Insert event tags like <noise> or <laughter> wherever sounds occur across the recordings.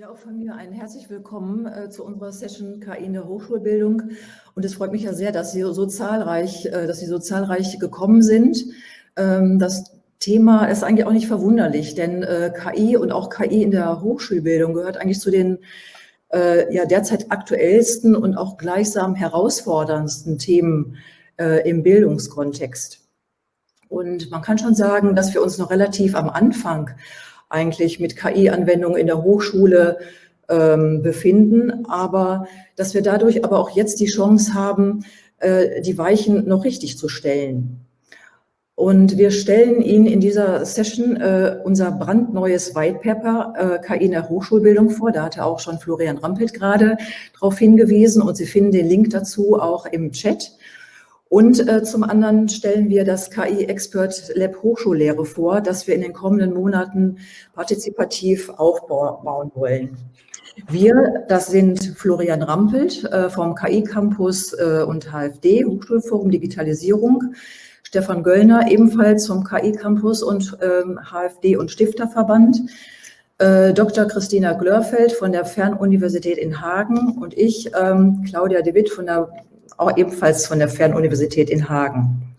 Ja, auch von mir ein herzlich willkommen äh, zu unserer Session KI in der Hochschulbildung. Und es freut mich ja sehr, dass Sie so zahlreich, äh, dass Sie so zahlreich gekommen sind. Ähm, das Thema ist eigentlich auch nicht verwunderlich, denn äh, KI und auch KI in der Hochschulbildung gehört eigentlich zu den äh, ja, derzeit aktuellsten und auch gleichsam herausforderndsten Themen äh, im Bildungskontext. Und man kann schon sagen, dass wir uns noch relativ am Anfang eigentlich mit KI-Anwendungen in der Hochschule ähm, befinden, aber dass wir dadurch aber auch jetzt die Chance haben, äh, die Weichen noch richtig zu stellen. Und wir stellen Ihnen in dieser Session äh, unser brandneues White Paper äh, KI in der Hochschulbildung vor. Da hatte auch schon Florian Rampelt gerade darauf hingewiesen und Sie finden den Link dazu auch im Chat. Und äh, zum anderen stellen wir das KI Expert Lab Hochschullehre vor, das wir in den kommenden Monaten partizipativ aufbauen wollen. Wir, das sind Florian Rampelt äh, vom KI Campus äh, und HFD, Hochschulforum Digitalisierung, Stefan Göllner ebenfalls vom KI Campus und ähm, HFD und Stifterverband, äh, Dr. Christina Glörfeld von der Fernuniversität in Hagen und ich, ähm, Claudia de Witt von der auch ebenfalls von der Fernuniversität in Hagen.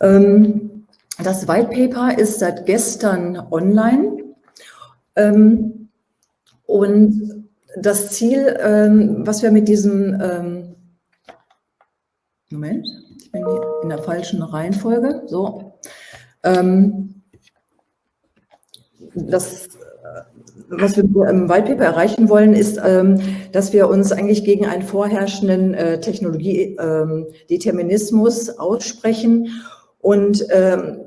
Ähm, das White Paper ist seit gestern online. Ähm, und das Ziel, ähm, was wir mit diesem, Moment, ich bin in der falschen Reihenfolge, so, das was wir im Whitepaper erreichen wollen, ist, ähm, dass wir uns eigentlich gegen einen vorherrschenden äh, Technologiedeterminismus ähm, aussprechen und ähm,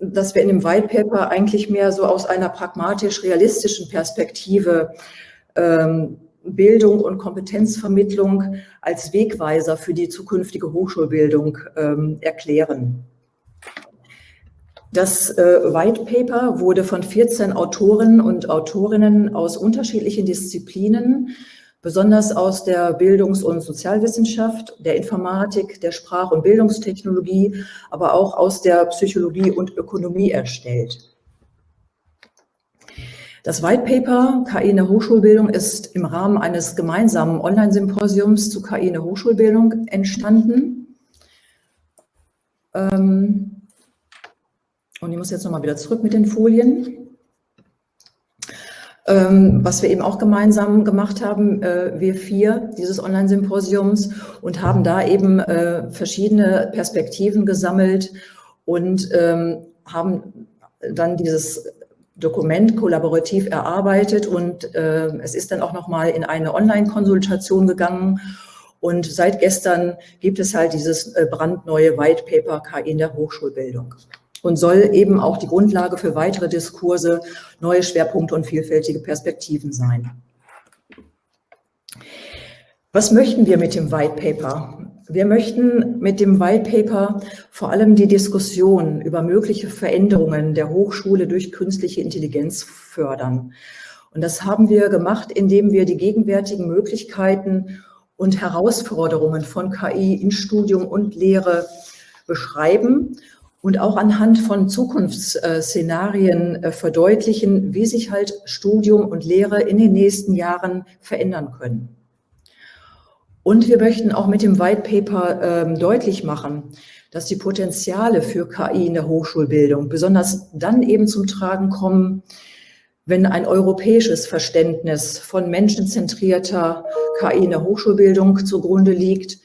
dass wir in dem Whitepaper eigentlich mehr so aus einer pragmatisch-realistischen Perspektive Bildung und Kompetenzvermittlung als Wegweiser für die zukünftige Hochschulbildung erklären. Das äh, White Paper wurde von 14 Autoren und Autorinnen aus unterschiedlichen Disziplinen, besonders aus der Bildungs- und Sozialwissenschaft, der Informatik, der Sprach- und Bildungstechnologie, aber auch aus der Psychologie und Ökonomie erstellt. Das White Paper KI in der Hochschulbildung ist im Rahmen eines gemeinsamen Online-Symposiums zu KI in der Hochschulbildung entstanden. Ähm, und ich muss jetzt nochmal wieder zurück mit den Folien. Ähm, was wir eben auch gemeinsam gemacht haben, äh, wir vier dieses Online-Symposiums und haben da eben äh, verschiedene Perspektiven gesammelt und ähm, haben dann dieses Dokument kollaborativ erarbeitet und äh, es ist dann auch nochmal in eine Online-Konsultation gegangen und seit gestern gibt es halt dieses äh, brandneue White Paper KI in der Hochschulbildung und soll eben auch die Grundlage für weitere Diskurse, neue Schwerpunkte und vielfältige Perspektiven sein. Was möchten wir mit dem White Paper? Wir möchten mit dem White Paper vor allem die Diskussion über mögliche Veränderungen der Hochschule durch künstliche Intelligenz fördern. Und das haben wir gemacht, indem wir die gegenwärtigen Möglichkeiten und Herausforderungen von KI in Studium und Lehre beschreiben und auch anhand von Zukunftsszenarien äh, verdeutlichen, wie sich halt Studium und Lehre in den nächsten Jahren verändern können. Und wir möchten auch mit dem White Paper ähm, deutlich machen, dass die Potenziale für KI in der Hochschulbildung besonders dann eben zum Tragen kommen, wenn ein europäisches Verständnis von menschenzentrierter KI in der Hochschulbildung zugrunde liegt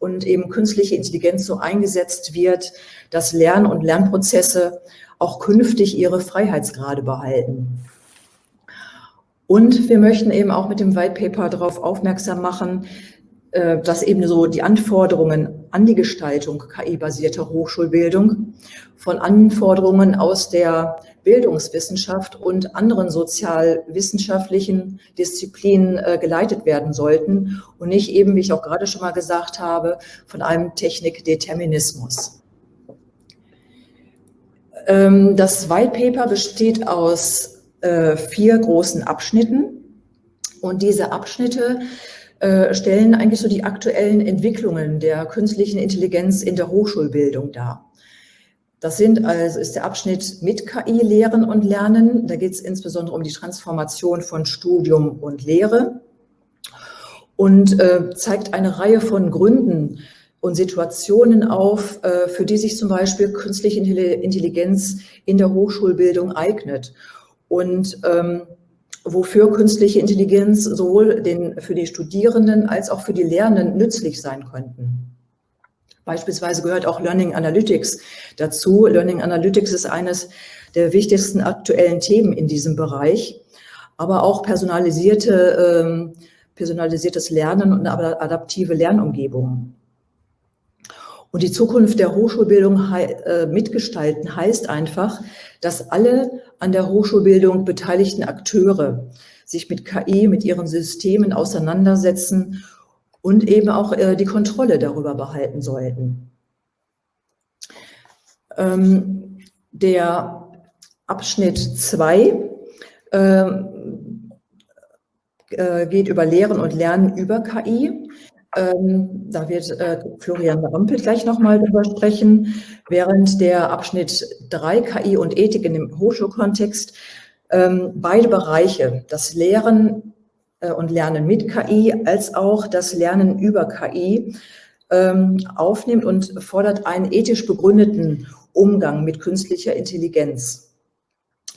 und eben künstliche Intelligenz so eingesetzt wird, dass Lern- und Lernprozesse auch künftig ihre Freiheitsgrade behalten. Und wir möchten eben auch mit dem White Paper darauf aufmerksam machen, äh, dass eben so die Anforderungen an die Gestaltung KI-basierter Hochschulbildung von Anforderungen aus der Bildungswissenschaft und anderen sozialwissenschaftlichen Disziplinen äh, geleitet werden sollten und nicht eben, wie ich auch gerade schon mal gesagt habe, von einem Technikdeterminismus. Ähm, das White Paper besteht aus äh, vier großen Abschnitten und diese Abschnitte äh, stellen eigentlich so die aktuellen Entwicklungen der künstlichen Intelligenz in der Hochschulbildung dar. Das sind also, ist der Abschnitt mit KI Lehren und Lernen. Da geht es insbesondere um die Transformation von Studium und Lehre und äh, zeigt eine Reihe von Gründen und Situationen auf, äh, für die sich zum Beispiel künstliche Intelligenz in der Hochschulbildung eignet und ähm, wofür künstliche Intelligenz sowohl den, für die Studierenden als auch für die Lernenden nützlich sein könnten. Beispielsweise gehört auch Learning Analytics dazu. Learning Analytics ist eines der wichtigsten aktuellen Themen in diesem Bereich, aber auch personalisierte, ähm, personalisiertes Lernen und adaptive Lernumgebungen. Und die Zukunft der Hochschulbildung äh, mitgestalten heißt einfach, dass alle an der Hochschulbildung beteiligten Akteure sich mit KI, mit ihren Systemen auseinandersetzen und eben auch äh, die Kontrolle darüber behalten sollten. Ähm, der Abschnitt 2 äh, äh, geht über Lehren und Lernen über KI. Ähm, da wird äh, Florian Rampel gleich nochmal drüber sprechen, während der Abschnitt 3 KI und Ethik in dem Hochschulkontext ähm, beide Bereiche, das Lehren und Lernen mit KI als auch das Lernen über KI ähm, aufnimmt und fordert einen ethisch begründeten Umgang mit künstlicher Intelligenz.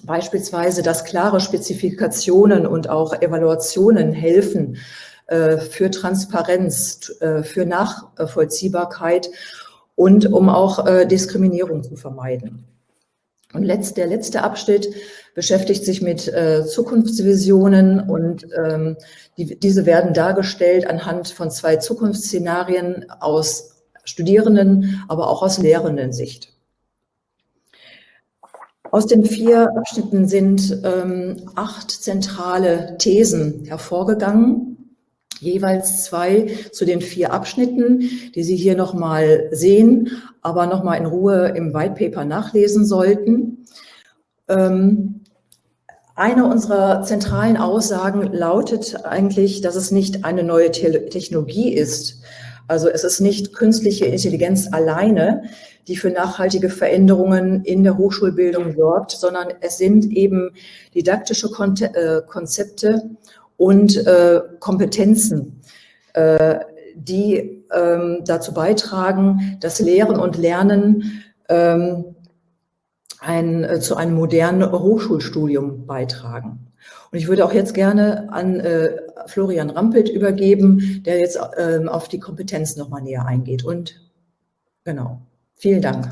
Beispielsweise, dass klare Spezifikationen und auch Evaluationen helfen äh, für Transparenz, äh, für Nachvollziehbarkeit und um auch Diskriminierung zu vermeiden. Und letzt, der letzte Abschnitt beschäftigt sich mit äh, Zukunftsvisionen und ähm, die, diese werden dargestellt anhand von zwei Zukunftsszenarien aus Studierenden, aber auch aus Lehrenden-Sicht. Aus den vier Abschnitten sind ähm, acht zentrale Thesen hervorgegangen, jeweils zwei zu den vier Abschnitten, die Sie hier nochmal sehen, aber nochmal in Ruhe im White Paper nachlesen sollten. Ähm, eine unserer zentralen Aussagen lautet eigentlich, dass es nicht eine neue Technologie ist. Also es ist nicht künstliche Intelligenz alleine, die für nachhaltige Veränderungen in der Hochschulbildung sorgt, sondern es sind eben didaktische äh, Konzepte und äh, Kompetenzen, äh, die ähm, dazu beitragen, dass Lehren und Lernen ähm, ein, äh, zu einem modernen Hochschulstudium beitragen. Und ich würde auch jetzt gerne an äh, Florian Rampelt übergeben, der jetzt äh, auf die Kompetenz nochmal näher eingeht. Und genau, vielen Dank.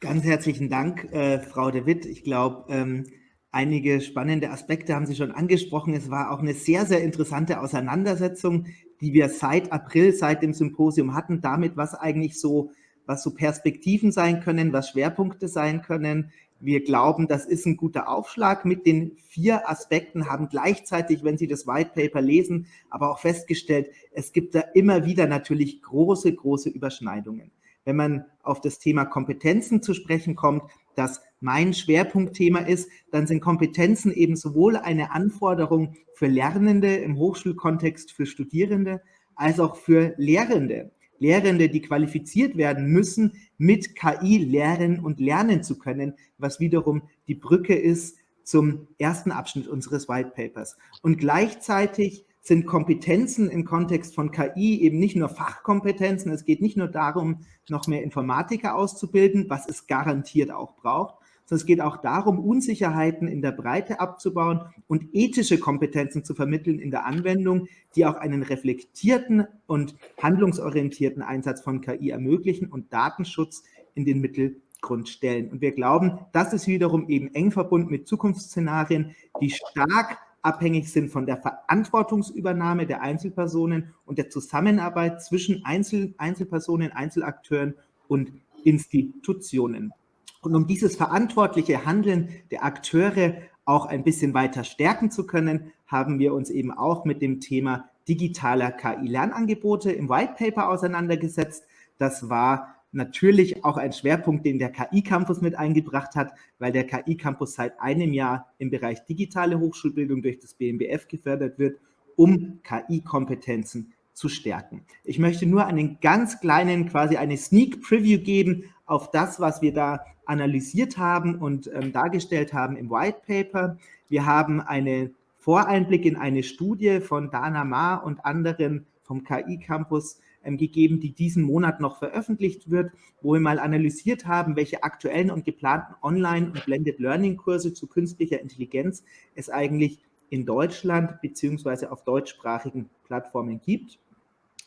Ganz herzlichen Dank, äh, Frau de Witt. Ich glaube, ähm, einige spannende Aspekte haben Sie schon angesprochen. Es war auch eine sehr, sehr interessante Auseinandersetzung, die wir seit April, seit dem Symposium hatten, damit, was eigentlich so was so Perspektiven sein können, was Schwerpunkte sein können. Wir glauben, das ist ein guter Aufschlag mit den vier Aspekten, haben gleichzeitig, wenn Sie das White Paper lesen, aber auch festgestellt, es gibt da immer wieder natürlich große, große Überschneidungen. Wenn man auf das Thema Kompetenzen zu sprechen kommt, das mein Schwerpunktthema ist, dann sind Kompetenzen eben sowohl eine Anforderung für Lernende im Hochschulkontext, für Studierende, als auch für Lehrende. Lehrende, die qualifiziert werden müssen, mit KI lernen und lernen zu können, was wiederum die Brücke ist zum ersten Abschnitt unseres White Papers. Und gleichzeitig sind Kompetenzen im Kontext von KI eben nicht nur Fachkompetenzen, es geht nicht nur darum, noch mehr Informatiker auszubilden, was es garantiert auch braucht, sondern es geht auch darum, Unsicherheiten in der Breite abzubauen und ethische Kompetenzen zu vermitteln in der Anwendung, die auch einen reflektierten und handlungsorientierten Einsatz von KI ermöglichen und Datenschutz in den Mittelgrund stellen. Und wir glauben, das ist wiederum eben eng verbunden mit Zukunftsszenarien, die stark abhängig sind von der Verantwortungsübernahme der Einzelpersonen und der Zusammenarbeit zwischen Einzel Einzelpersonen, Einzelakteuren und Institutionen. Und um dieses verantwortliche Handeln der Akteure auch ein bisschen weiter stärken zu können, haben wir uns eben auch mit dem Thema digitaler KI-Lernangebote im White Paper auseinandergesetzt. Das war natürlich auch ein Schwerpunkt, den der KI-Campus mit eingebracht hat, weil der KI-Campus seit einem Jahr im Bereich digitale Hochschulbildung durch das BMBF gefördert wird, um KI-Kompetenzen zu stärken. Ich möchte nur einen ganz kleinen, quasi eine Sneak Preview geben auf das, was wir da analysiert haben und ähm, dargestellt haben im White Paper. Wir haben einen Voreinblick in eine Studie von Dana Ma und anderen vom KI Campus ähm, gegeben, die diesen Monat noch veröffentlicht wird, wo wir mal analysiert haben, welche aktuellen und geplanten Online- und Blended Learning-Kurse zu künstlicher Intelligenz es eigentlich in Deutschland beziehungsweise auf deutschsprachigen Plattformen gibt.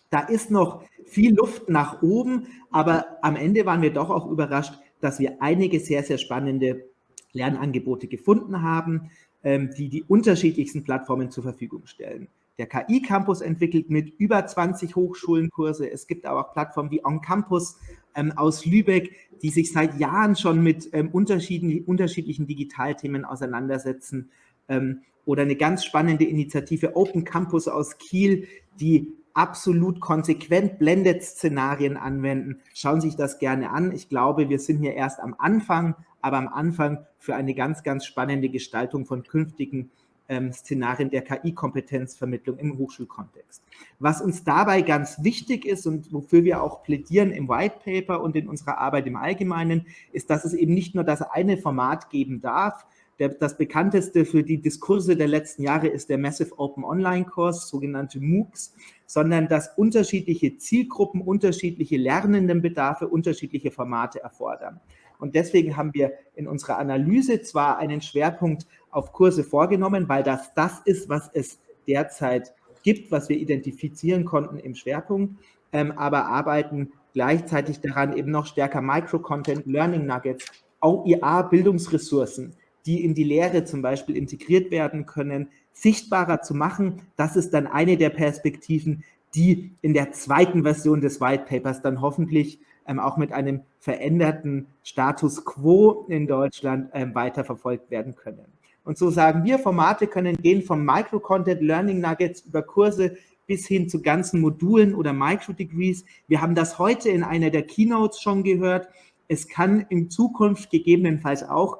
Da ist noch viel Luft nach oben, aber am Ende waren wir doch auch überrascht, dass wir einige sehr, sehr spannende Lernangebote gefunden haben, ähm, die die unterschiedlichsten Plattformen zur Verfügung stellen. Der KI-Campus entwickelt mit über 20 Hochschulen Kurse. Es gibt aber auch Plattformen wie On Campus ähm, aus Lübeck, die sich seit Jahren schon mit ähm, unterschiedlichen, unterschiedlichen Digitalthemen auseinandersetzen. Ähm, oder eine ganz spannende Initiative Open Campus aus Kiel, die absolut konsequent Blended-Szenarien anwenden. Schauen Sie sich das gerne an. Ich glaube, wir sind hier erst am Anfang, aber am Anfang für eine ganz, ganz spannende Gestaltung von künftigen ähm, Szenarien der KI-Kompetenzvermittlung im Hochschulkontext. Was uns dabei ganz wichtig ist und wofür wir auch plädieren im White Paper und in unserer Arbeit im Allgemeinen, ist, dass es eben nicht nur das eine Format geben darf, der, das bekannteste für die Diskurse der letzten Jahre ist der Massive Open Online Kurs, sogenannte MOOCs, sondern dass unterschiedliche Zielgruppen, unterschiedliche Lernendenbedarfe, unterschiedliche Formate erfordern. Und deswegen haben wir in unserer Analyse zwar einen Schwerpunkt auf Kurse vorgenommen, weil das das ist, was es derzeit gibt, was wir identifizieren konnten im Schwerpunkt, ähm, aber arbeiten gleichzeitig daran, eben noch stärker Micro-Content, Learning Nuggets, OER-Bildungsressourcen die in die Lehre zum Beispiel integriert werden können, sichtbarer zu machen. Das ist dann eine der Perspektiven, die in der zweiten Version des White Papers dann hoffentlich ähm, auch mit einem veränderten Status quo in Deutschland ähm, weiterverfolgt werden können. Und so sagen wir, Formate können gehen vom Micro-Content Learning Nuggets über Kurse bis hin zu ganzen Modulen oder Micro-Degrees. Wir haben das heute in einer der Keynotes schon gehört. Es kann in Zukunft gegebenenfalls auch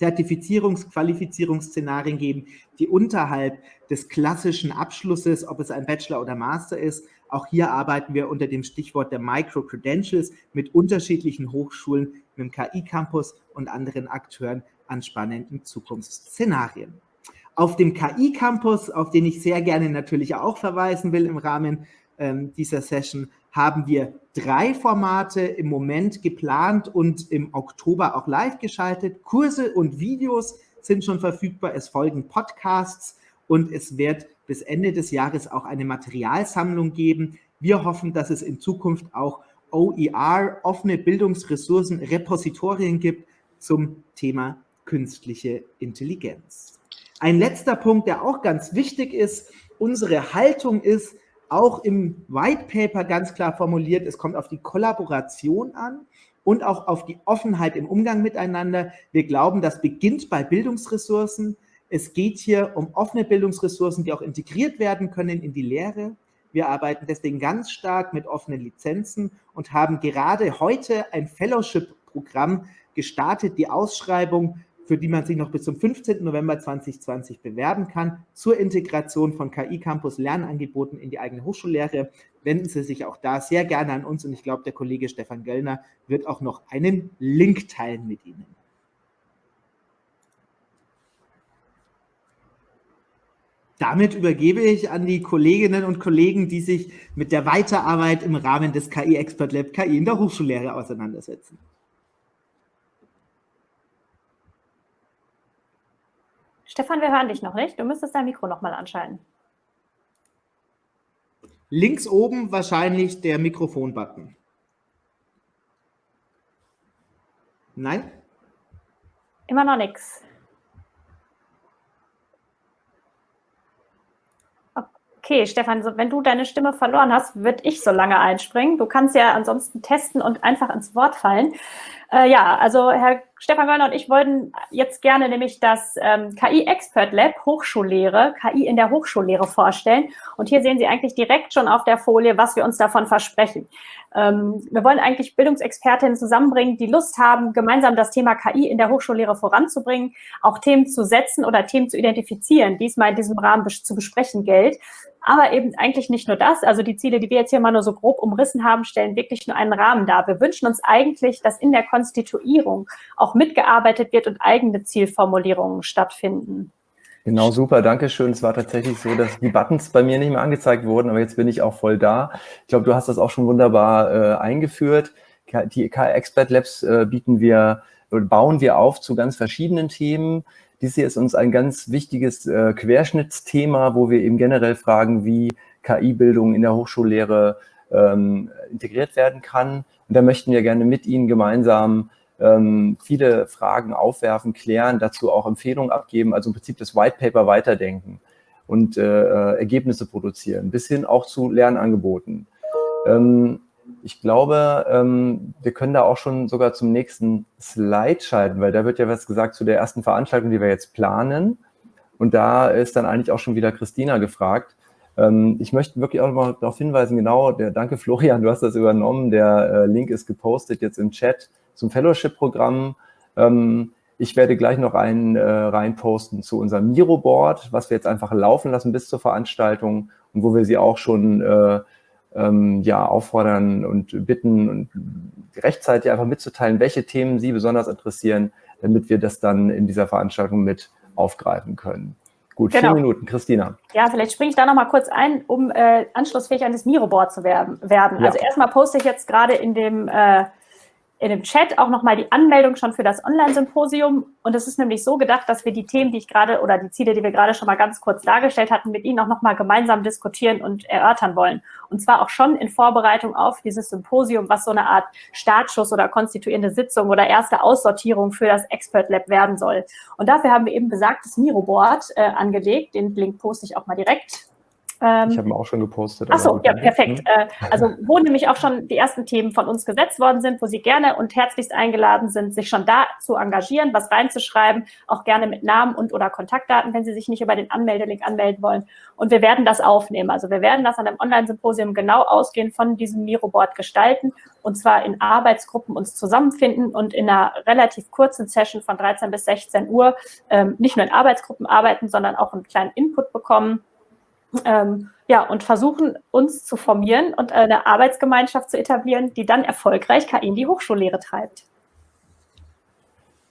Zertifizierungs-, Qualifizierungsszenarien geben, die unterhalb des klassischen Abschlusses, ob es ein Bachelor oder Master ist, auch hier arbeiten wir unter dem Stichwort der Micro-Credentials mit unterschiedlichen Hochschulen, mit dem KI-Campus und anderen Akteuren an spannenden Zukunftsszenarien. Auf dem KI-Campus, auf den ich sehr gerne natürlich auch verweisen will im Rahmen ähm, dieser Session, haben wir drei Formate im Moment geplant und im Oktober auch live geschaltet. Kurse und Videos sind schon verfügbar. Es folgen Podcasts und es wird bis Ende des Jahres auch eine Materialsammlung geben. Wir hoffen, dass es in Zukunft auch OER, offene Bildungsressourcen, Repositorien gibt zum Thema künstliche Intelligenz. Ein letzter Punkt, der auch ganz wichtig ist, unsere Haltung ist, auch im White Paper ganz klar formuliert, es kommt auf die Kollaboration an und auch auf die Offenheit im Umgang miteinander. Wir glauben, das beginnt bei Bildungsressourcen. Es geht hier um offene Bildungsressourcen, die auch integriert werden können in die Lehre. Wir arbeiten deswegen ganz stark mit offenen Lizenzen und haben gerade heute ein Fellowship-Programm gestartet, die Ausschreibung für die man sich noch bis zum 15. November 2020 bewerben kann, zur Integration von KI-Campus Lernangeboten in die eigene Hochschullehre. Wenden Sie sich auch da sehr gerne an uns und ich glaube, der Kollege Stefan Göllner wird auch noch einen Link teilen mit Ihnen. Damit übergebe ich an die Kolleginnen und Kollegen, die sich mit der Weiterarbeit im Rahmen des KI Expert Lab KI in der Hochschullehre auseinandersetzen. Stefan, wir hören dich noch nicht. Du müsstest dein Mikro noch mal anschalten. Links oben wahrscheinlich der Mikrofon-Button. Nein? Immer noch nichts. Okay, Stefan, wenn du deine Stimme verloren hast, würde ich so lange einspringen. Du kannst ja ansonsten testen und einfach ins Wort fallen. Äh, ja, also Herr Stefan Wörner und ich wollten jetzt gerne nämlich das ähm, KI Expert Lab Hochschullehre, KI in der Hochschullehre vorstellen. Und hier sehen Sie eigentlich direkt schon auf der Folie, was wir uns davon versprechen. Ähm, wir wollen eigentlich Bildungsexpertinnen zusammenbringen, die Lust haben, gemeinsam das Thema KI in der Hochschullehre voranzubringen, auch Themen zu setzen oder Themen zu identifizieren, diesmal in diesem Rahmen zu besprechen gilt. Aber eben eigentlich nicht nur das. Also die Ziele, die wir jetzt hier mal nur so grob umrissen haben, stellen wirklich nur einen Rahmen dar. Wir wünschen uns eigentlich, dass in der Konstituierung auch mitgearbeitet wird und eigene Zielformulierungen stattfinden. Genau, super, danke schön. Es war tatsächlich so, dass die Buttons bei mir nicht mehr angezeigt wurden, aber jetzt bin ich auch voll da. Ich glaube, du hast das auch schon wunderbar äh, eingeführt. Die KI Expert Labs äh, bieten wir, bauen wir auf zu ganz verschiedenen Themen. Dies hier ist uns ein ganz wichtiges äh, Querschnittsthema, wo wir eben generell fragen, wie KI-Bildung in der Hochschullehre ähm, integriert werden kann. Und da möchten wir gerne mit Ihnen gemeinsam ähm, viele Fragen aufwerfen, klären, dazu auch Empfehlungen abgeben, also im Prinzip das White Paper weiterdenken und äh, äh Ergebnisse produzieren, bis hin auch zu Lernangeboten. Ähm, ich glaube, ähm, wir können da auch schon sogar zum nächsten Slide schalten, weil da wird ja was gesagt zu der ersten Veranstaltung, die wir jetzt planen. Und da ist dann eigentlich auch schon wieder Christina gefragt. Ähm, ich möchte wirklich auch mal darauf hinweisen, genau, der, danke Florian, du hast das übernommen, der äh, Link ist gepostet jetzt im Chat zum Fellowship-Programm. Ähm, ich werde gleich noch einen äh, reinposten zu unserem Miro-Board, was wir jetzt einfach laufen lassen bis zur Veranstaltung und wo wir sie auch schon äh, ähm, ja, auffordern und bitten und rechtzeitig einfach mitzuteilen, welche Themen Sie besonders interessieren, damit wir das dann in dieser Veranstaltung mit aufgreifen können. Gut, genau. vier Minuten. Christina. Ja, vielleicht springe ich da noch mal kurz ein, um äh, anschlussfähig an das Miro-Board zu werden. Ja. Also erstmal poste ich jetzt gerade in dem äh, in dem Chat auch nochmal die Anmeldung schon für das Online-Symposium. Und es ist nämlich so gedacht, dass wir die Themen, die ich gerade oder die Ziele, die wir gerade schon mal ganz kurz dargestellt hatten, mit Ihnen auch nochmal gemeinsam diskutieren und erörtern wollen. Und zwar auch schon in Vorbereitung auf dieses Symposium, was so eine Art Startschuss oder konstituierende Sitzung oder erste Aussortierung für das Expert Lab werden soll. Und dafür haben wir eben besagtes Miro-Board äh, angelegt. Den Link poste ich auch mal direkt ähm, ich habe ihn auch schon gepostet. Ach so, ja, perfekt. Äh, also wo nämlich auch schon die ersten Themen von uns gesetzt worden sind, wo Sie gerne und herzlichst eingeladen sind, sich schon da zu engagieren, was reinzuschreiben, auch gerne mit Namen und oder Kontaktdaten, wenn Sie sich nicht über den Anmeldelink anmelden wollen. Und wir werden das aufnehmen. Also wir werden das an einem Online-Symposium genau ausgehend von diesem Miro-Board gestalten und zwar in Arbeitsgruppen uns zusammenfinden und in einer relativ kurzen Session von 13 bis 16 Uhr ähm, nicht nur in Arbeitsgruppen arbeiten, sondern auch einen kleinen Input bekommen ähm, ja, und versuchen uns zu formieren und eine Arbeitsgemeinschaft zu etablieren, die dann erfolgreich KI in die Hochschullehre treibt.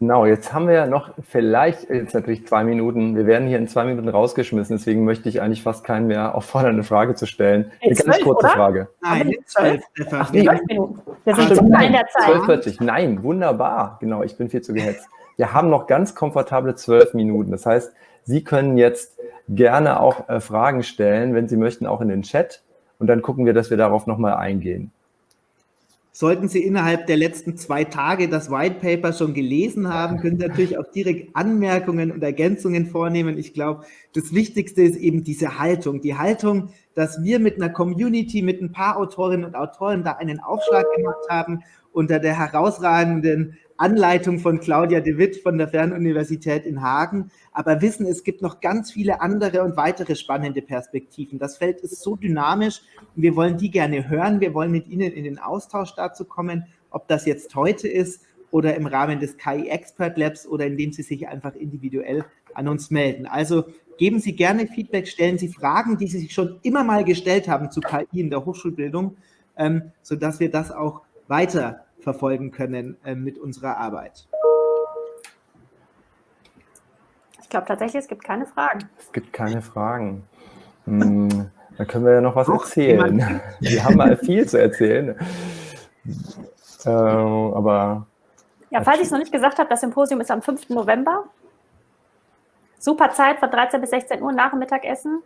Genau, jetzt haben wir ja noch vielleicht, jetzt natürlich zwei Minuten, wir werden hier in zwei Minuten rausgeschmissen, deswegen möchte ich eigentlich fast keinen mehr auffordern, eine Frage zu stellen. Eine ganz zwölf, kurze oder? Frage. Nein, zwölf, Ach, nee. Minuten. Wir sind schon in der Zeit. 12.40, nein, wunderbar, genau, ich bin viel zu gehetzt. Wir haben noch ganz komfortable zwölf Minuten, das heißt, Sie können jetzt gerne auch äh, Fragen stellen, wenn Sie möchten, auch in den Chat. Und dann gucken wir, dass wir darauf nochmal eingehen. Sollten Sie innerhalb der letzten zwei Tage das White Paper schon gelesen haben, können Sie natürlich auch direkt Anmerkungen und Ergänzungen vornehmen. Ich glaube, das Wichtigste ist eben diese Haltung. Die Haltung, dass wir mit einer Community, mit ein paar Autorinnen und Autoren da einen Aufschlag gemacht haben unter der herausragenden Anleitung von Claudia de Witt von der Fernuniversität in Hagen, aber wissen, es gibt noch ganz viele andere und weitere spannende Perspektiven. Das Feld ist so dynamisch und wir wollen die gerne hören. Wir wollen mit Ihnen in den Austausch dazu kommen, ob das jetzt heute ist oder im Rahmen des KI Expert Labs oder indem Sie sich einfach individuell an uns melden. Also geben Sie gerne Feedback, stellen Sie Fragen, die Sie sich schon immer mal gestellt haben zu KI in der Hochschulbildung, ähm, sodass wir das auch weiter verfolgen können äh, mit unserer Arbeit. Ich glaube tatsächlich, es gibt keine Fragen. Es gibt keine Fragen. Hm, da können wir ja noch was Doch, erzählen. <laughs> Wir haben mal viel zu erzählen. Äh, aber. Ja, falls ich es noch nicht gesagt habe, das Symposium ist am 5. November. Super Zeit von 13 bis 16 Uhr nach dem Mittagessen.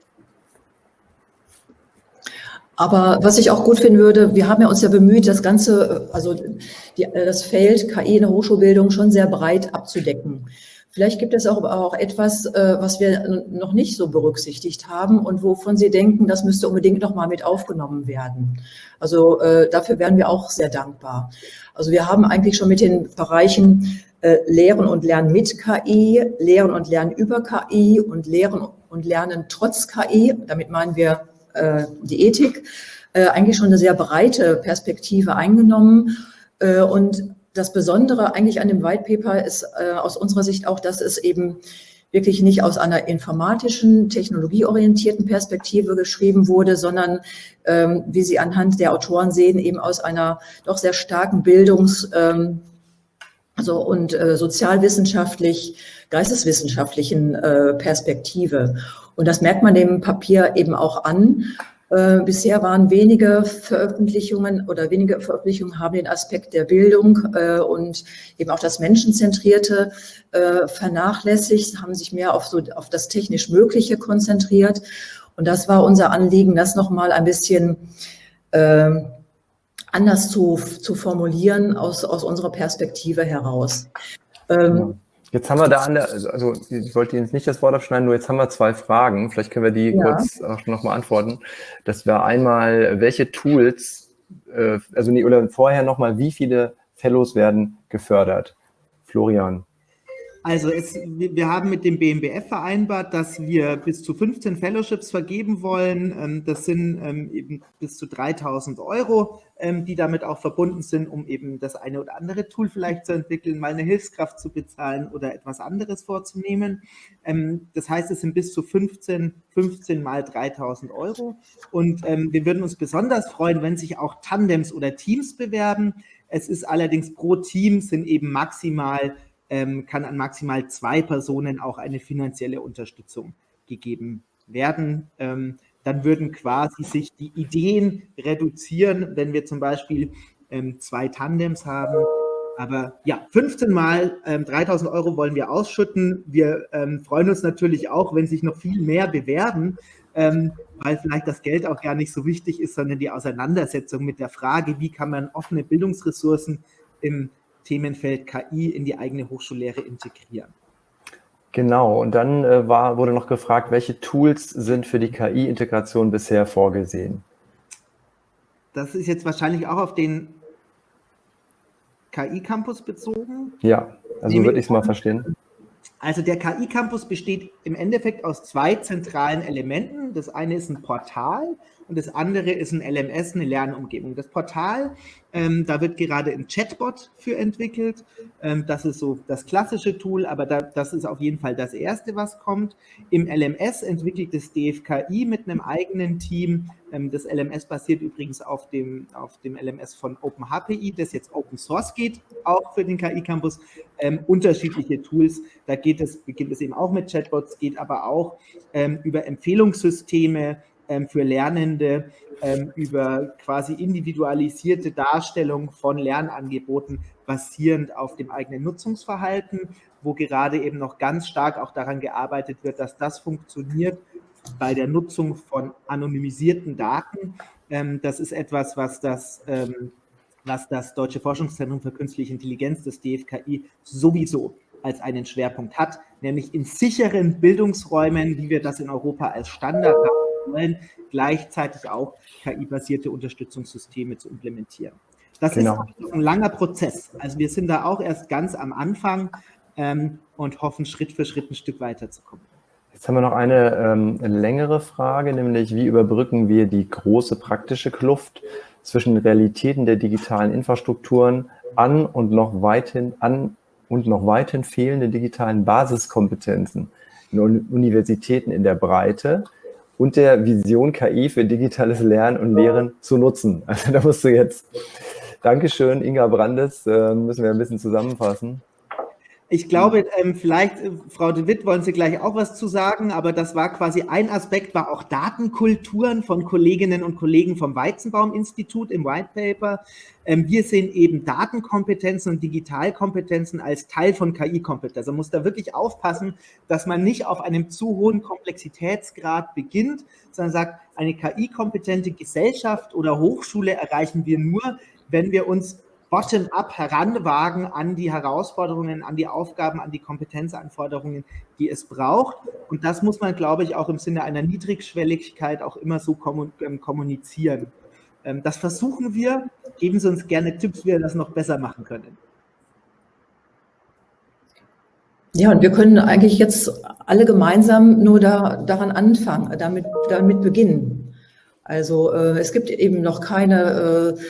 Aber was ich auch gut finden würde, wir haben ja uns ja bemüht, das Ganze, also die, das Feld KI in der Hochschulbildung schon sehr breit abzudecken. Vielleicht gibt es auch, auch etwas, äh, was wir noch nicht so berücksichtigt haben und wovon Sie denken, das müsste unbedingt nochmal mit aufgenommen werden. Also äh, dafür wären wir auch sehr dankbar. Also wir haben eigentlich schon mit den Bereichen äh, Lehren und Lernen mit KI, Lehren und Lernen über KI und Lehren und Lernen trotz KI, damit meinen wir äh, die Ethik, äh, eigentlich schon eine sehr breite Perspektive eingenommen. Äh, und das Besondere eigentlich an dem White Paper ist äh, aus unserer Sicht auch, dass es eben wirklich nicht aus einer informatischen, technologieorientierten Perspektive geschrieben wurde, sondern, ähm, wie Sie anhand der Autoren sehen, eben aus einer doch sehr starken Bildungs- ähm, also und äh, sozialwissenschaftlich, geisteswissenschaftlichen äh, Perspektive. Und das merkt man dem Papier eben auch an. Äh, bisher waren wenige Veröffentlichungen oder wenige Veröffentlichungen haben den Aspekt der Bildung äh, und eben auch das Menschenzentrierte äh, vernachlässigt, haben sich mehr auf, so, auf das technisch Mögliche konzentriert. Und das war unser Anliegen, das nochmal ein bisschen äh, anders zu, zu formulieren aus, aus unserer Perspektive heraus. Ähm, Jetzt haben wir da an der, also ich wollte Ihnen nicht das Wort abschneiden, nur jetzt haben wir zwei Fragen. Vielleicht können wir die ja. kurz auch nochmal antworten. Das wäre einmal, welche Tools, äh, also nee, oder vorher nochmal, wie viele Fellows werden gefördert? Florian. Also es, wir haben mit dem BMBF vereinbart, dass wir bis zu 15 Fellowships vergeben wollen. Ähm, das sind ähm, eben bis zu 3000 Euro, ähm, die damit auch verbunden sind, um eben das eine oder andere Tool vielleicht zu entwickeln, mal eine Hilfskraft zu bezahlen oder etwas anderes vorzunehmen. Das heißt, es sind bis zu 15, 15 mal 3000 Euro. Und wir würden uns besonders freuen, wenn sich auch Tandems oder Teams bewerben. Es ist allerdings pro Team sind eben maximal ähm, kann an maximal zwei Personen auch eine finanzielle Unterstützung gegeben werden. Ähm, dann würden quasi sich die Ideen reduzieren, wenn wir zum Beispiel ähm, zwei Tandems haben. Aber ja, 15 mal ähm, 3000 Euro wollen wir ausschütten. Wir ähm, freuen uns natürlich auch, wenn sich noch viel mehr bewerben, ähm, weil vielleicht das Geld auch gar nicht so wichtig ist, sondern die Auseinandersetzung mit der Frage, wie kann man offene Bildungsressourcen im Themenfeld KI in die eigene Hochschullehre integrieren. Genau, und dann äh, war, wurde noch gefragt, welche Tools sind für die KI-Integration bisher vorgesehen? Das ist jetzt wahrscheinlich auch auf den KI-Campus bezogen. Ja, also würde ich es mal verstehen. Also der KI-Campus besteht im Endeffekt aus zwei zentralen Elementen. Das eine ist ein Portal und das andere ist ein LMS, eine Lernumgebung. Das Portal, ähm, da wird gerade ein Chatbot für entwickelt. Ähm, das ist so das klassische Tool, aber da, das ist auf jeden Fall das erste, was kommt. Im LMS entwickelt das DFKI mit einem eigenen Team ähm, das LMS basiert übrigens auf dem, auf dem LMS von OpenHPI, das jetzt Open Source geht, auch für den KI-Campus. Ähm, unterschiedliche Tools, da geht es, beginnt es eben auch mit Chatbots, geht aber auch ähm, über Empfehlungssysteme für Lernende, ähm, über quasi individualisierte Darstellung von Lernangeboten basierend auf dem eigenen Nutzungsverhalten, wo gerade eben noch ganz stark auch daran gearbeitet wird, dass das funktioniert bei der Nutzung von anonymisierten Daten. Ähm, das ist etwas, was das, ähm, was das Deutsche Forschungszentrum für Künstliche Intelligenz, das DFKI, sowieso als einen Schwerpunkt hat, nämlich in sicheren Bildungsräumen, wie wir das in Europa als Standard haben wollen, gleichzeitig auch KI-basierte Unterstützungssysteme zu implementieren. Das genau. ist ein langer Prozess. Also wir sind da auch erst ganz am Anfang ähm, und hoffen, Schritt für Schritt ein Stück weiterzukommen. Jetzt haben wir noch eine ähm, längere Frage, nämlich wie überbrücken wir die große praktische Kluft zwischen Realitäten der digitalen Infrastrukturen an und noch weithin an und noch weithin fehlende digitalen Basiskompetenzen in Universitäten in der Breite und der Vision KI für digitales Lernen und Lehren zu nutzen. Also da musst du jetzt, Dankeschön, Inga Brandes, äh, müssen wir ein bisschen zusammenfassen. Ich glaube, ähm, vielleicht, äh, Frau de Witt, wollen Sie gleich auch was zu sagen, aber das war quasi ein Aspekt, war auch Datenkulturen von Kolleginnen und Kollegen vom Weizenbaum-Institut im White Paper. Ähm, wir sehen eben Datenkompetenzen und Digitalkompetenzen als Teil von KI-Kompetenz. Also man muss da wirklich aufpassen, dass man nicht auf einem zu hohen Komplexitätsgrad beginnt, sondern sagt, eine KI-kompetente Gesellschaft oder Hochschule erreichen wir nur, wenn wir uns bottom-up heranwagen an die Herausforderungen, an die Aufgaben, an die Kompetenzanforderungen, die es braucht. Und das muss man, glaube ich, auch im Sinne einer Niedrigschwelligkeit auch immer so ähm, kommunizieren. Ähm, das versuchen wir. Geben Sie uns gerne Tipps, wie wir das noch besser machen können. Ja, und wir können eigentlich jetzt alle gemeinsam nur da, daran anfangen, damit, damit beginnen. Also äh, es gibt eben noch keine äh,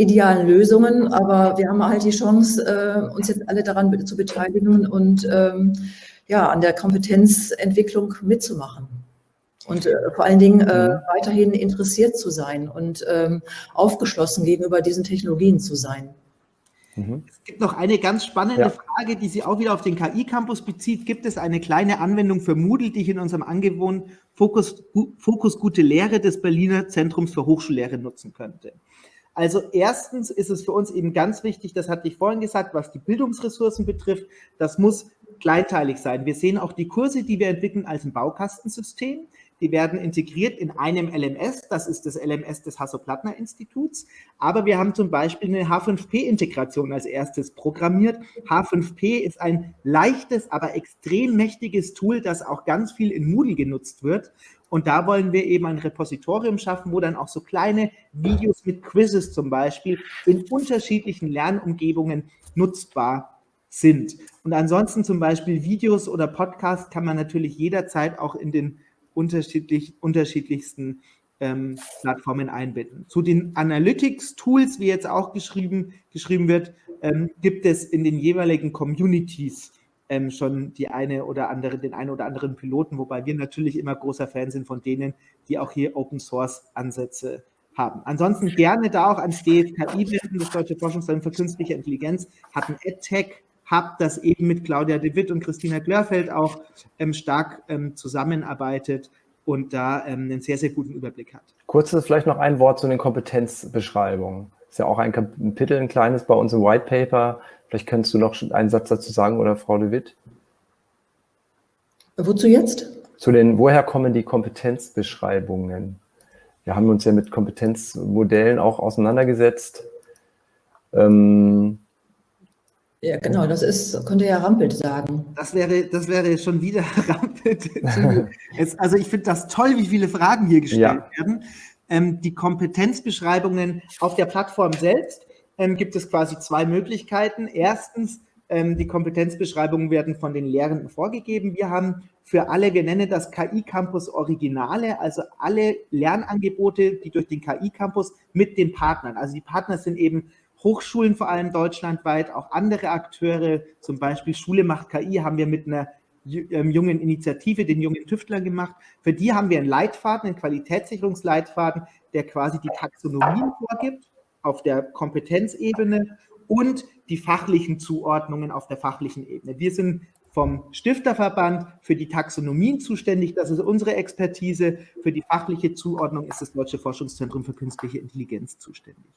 idealen Lösungen, aber wir haben halt die Chance, äh, uns jetzt alle daran zu beteiligen und ähm, ja, an der Kompetenzentwicklung mitzumachen. Und äh, vor allen Dingen äh, mhm. weiterhin interessiert zu sein und ähm, aufgeschlossen gegenüber diesen Technologien zu sein. Mhm. Es gibt noch eine ganz spannende ja. Frage, die sich auch wieder auf den KI-Campus bezieht. Gibt es eine kleine Anwendung für Moodle, die ich in unserem angewohnten Fokus, Fokus Gute Lehre des Berliner Zentrums für Hochschullehre nutzen könnte? Also erstens ist es für uns eben ganz wichtig, das hatte ich vorhin gesagt, was die Bildungsressourcen betrifft, das muss kleinteilig sein. Wir sehen auch die Kurse, die wir entwickeln, als ein Baukastensystem. Die werden integriert in einem LMS, das ist das LMS des Hasso-Plattner-Instituts. Aber wir haben zum Beispiel eine H5P-Integration als erstes programmiert. H5P ist ein leichtes, aber extrem mächtiges Tool, das auch ganz viel in Moodle genutzt wird. Und da wollen wir eben ein Repositorium schaffen, wo dann auch so kleine Videos mit Quizzes zum Beispiel in unterschiedlichen Lernumgebungen nutzbar sind. Und ansonsten zum Beispiel Videos oder Podcasts kann man natürlich jederzeit auch in den unterschiedlich, unterschiedlichsten ähm, Plattformen einbinden. Zu den Analytics-Tools, wie jetzt auch geschrieben, geschrieben wird, ähm, gibt es in den jeweiligen Communities ähm, schon die eine oder andere, den einen oder anderen Piloten, wobei wir natürlich immer großer Fan sind von denen, die auch hier Open Source Ansätze haben. Ansonsten gerne da auch ans DFKI wenden, das Deutsche Forschungszentrum für Künstliche Intelligenz hat ein EdTech Hub, das eben mit Claudia de Witt und Christina Glörfeld auch ähm, stark ähm, zusammenarbeitet und da ähm, einen sehr, sehr guten Überblick hat. Kurzes vielleicht noch ein Wort zu den Kompetenzbeschreibungen. Ist ja auch ein Kapitel, ein kleines bei uns im White Paper. Vielleicht könntest du noch einen Satz dazu sagen oder Frau de Witt? Wozu jetzt? Zu den, woher kommen die Kompetenzbeschreibungen? Wir haben uns ja mit Kompetenzmodellen auch auseinandergesetzt. Ähm, ja, genau, das ist, könnte ja Rampelt sagen. Das wäre, das wäre schon wieder <laughs> Rampelt. <laughs> also ich finde das toll, wie viele Fragen hier gestellt ja. werden. Ähm, die Kompetenzbeschreibungen auf der Plattform selbst ähm, gibt es quasi zwei Möglichkeiten. Erstens, ähm, die Kompetenzbeschreibungen werden von den Lehrenden vorgegeben. Wir haben für alle, wir nennen das KI-Campus Originale, also alle Lernangebote, die durch den KI-Campus mit den Partnern, also die Partner sind eben Hochschulen vor allem deutschlandweit, auch andere Akteure, zum Beispiel Schule macht KI, haben wir mit einer ähm, jungen Initiative, den jungen Tüftlern gemacht. Für die haben wir einen Leitfaden, einen Qualitätssicherungsleitfaden, der quasi die Taxonomien vorgibt auf der Kompetenzebene und die fachlichen Zuordnungen auf der fachlichen Ebene. Wir sind vom Stifterverband für die Taxonomien zuständig. Das ist unsere Expertise. Für die fachliche Zuordnung ist das Deutsche Forschungszentrum für künstliche Intelligenz zuständig.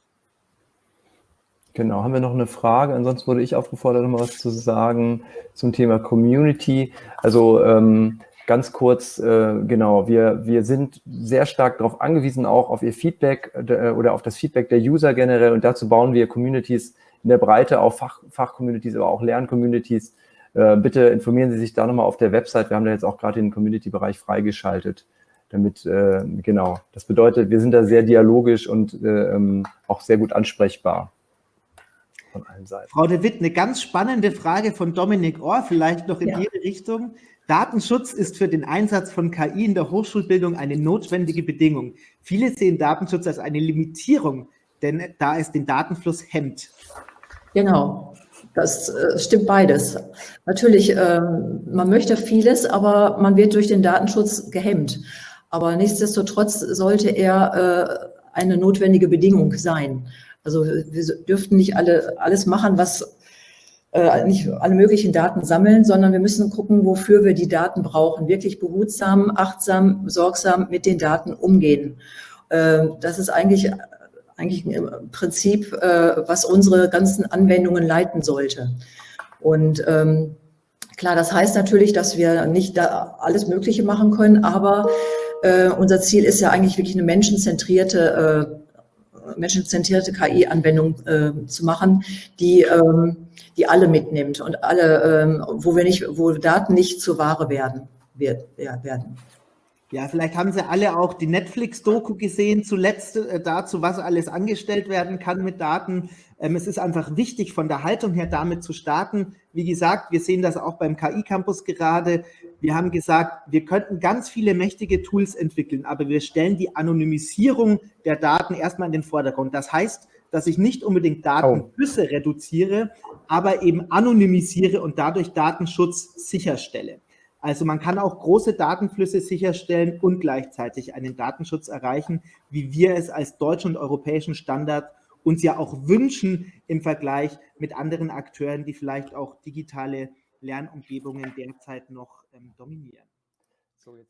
Genau, haben wir noch eine Frage? Ansonsten wurde ich aufgefordert, noch mal was zu sagen zum Thema Community. Also ähm, ganz kurz, äh, genau, wir, wir sind sehr stark darauf angewiesen, auch auf Ihr Feedback äh, oder auf das Feedback der User generell und dazu bauen wir Communities in der Breite, auch Fach, Fachcommunities, aber auch Lerncommunities. Äh, bitte informieren Sie sich da nochmal auf der Website. Wir haben da jetzt auch gerade den Community-Bereich freigeschaltet damit, äh, genau, das bedeutet, wir sind da sehr dialogisch und äh, ähm, auch sehr gut ansprechbar von allen Seiten. Frau de Witt, eine ganz spannende Frage von Dominik Ohr, vielleicht noch in ja. Ihre Richtung. Datenschutz ist für den Einsatz von KI in der Hochschulbildung eine notwendige Bedingung. Viele sehen Datenschutz als eine Limitierung, denn da es den Datenfluss hemmt. Genau, das äh, stimmt beides. Natürlich, ähm, man möchte vieles, aber man wird durch den Datenschutz gehemmt. Aber nichtsdestotrotz sollte er äh, eine notwendige Bedingung sein. Also wir dürften nicht alle alles machen, was äh, nicht alle möglichen Daten sammeln, sondern wir müssen gucken, wofür wir die Daten brauchen. Wirklich behutsam, achtsam, sorgsam mit den Daten umgehen. Äh, das ist eigentlich eigentlich ein Prinzip, äh, was unsere ganzen Anwendungen leiten sollte. Und ähm, klar, das heißt natürlich, dass wir nicht da alles Mögliche machen können, aber äh, unser Ziel ist ja eigentlich wirklich eine menschenzentrierte äh, menschenzentrierte KI-Anwendung äh, zu machen, die, ähm, die alle mitnimmt und alle, ähm, wo wir nicht, wo Daten nicht zur Ware werden, werden. Ja, vielleicht haben Sie alle auch die Netflix-Doku gesehen, zuletzt äh, dazu, was alles angestellt werden kann mit Daten. Ähm, es ist einfach wichtig, von der Haltung her damit zu starten. Wie gesagt, wir sehen das auch beim KI-Campus gerade. Wir haben gesagt, wir könnten ganz viele mächtige Tools entwickeln, aber wir stellen die Anonymisierung der Daten erstmal in den Vordergrund. Das heißt, dass ich nicht unbedingt Datenflüsse reduziere, aber eben anonymisiere und dadurch Datenschutz sicherstelle. Also man kann auch große Datenflüsse sicherstellen und gleichzeitig einen Datenschutz erreichen, wie wir es als deutschen und europäischen Standard uns ja auch wünschen im Vergleich mit anderen Akteuren, die vielleicht auch digitale Lernumgebungen derzeit noch ähm, dominieren. So,